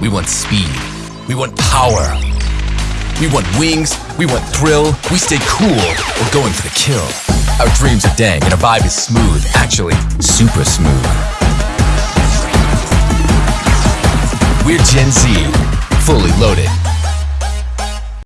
We want speed. We want power. We want wings. We want thrill. We stay cool. We're going for the kill. Our dreams are dang and our vibe is smooth. Actually, super smooth. We're Gen Z.